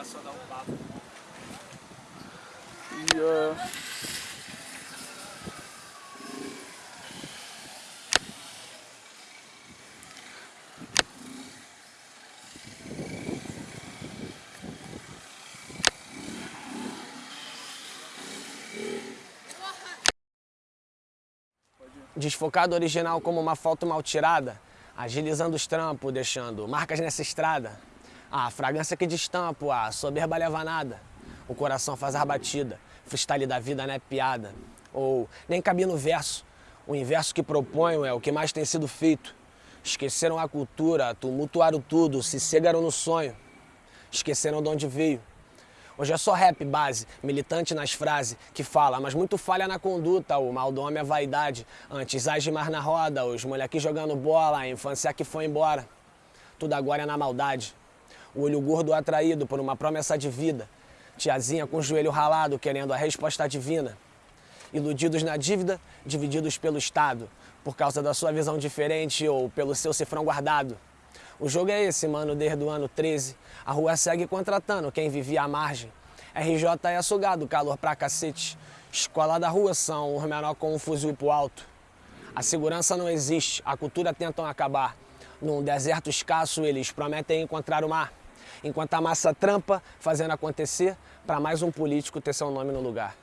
É só dar um papo. Yeah. Desfocado original como uma foto mal tirada, agilizando os trampos, deixando marcas nessa estrada. A fragrância que destampo, a soberba leva nada. O coração faz a batida, freestyle da vida não é piada. Ou nem cabia no verso, o inverso que proponho é o que mais tem sido feito. Esqueceram a cultura, tumultuaram tudo, se cegaram no sonho. Esqueceram de onde veio. Hoje é só rap base, militante nas frases, que fala, mas muito falha na conduta, o mal do homem é vaidade. Antes age mais na roda, os moleques jogando bola, a infância que foi embora. Tudo agora é na maldade. O olho gordo atraído por uma promessa de vida. Tiazinha com o joelho ralado, querendo a resposta divina. Iludidos na dívida, divididos pelo Estado, por causa da sua visão diferente ou pelo seu cifrão guardado. O jogo é esse, mano, desde o ano 13. A rua segue contratando quem vivia à margem. RJ é açugado, calor pra cacete. Escola da rua são os menor com um fuzil pro alto. A segurança não existe, a cultura tentam acabar. Num deserto escasso, eles prometem encontrar o mar. Enquanto a massa trampa, fazendo acontecer, para mais um político ter seu nome no lugar.